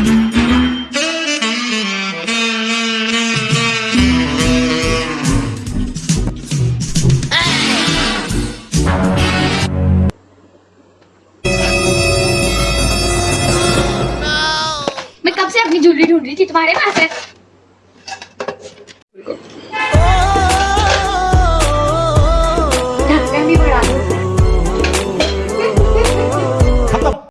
मैं कब से अपनी ज्वेलरी ढूंढ रही थी? तुम्हारे पास है।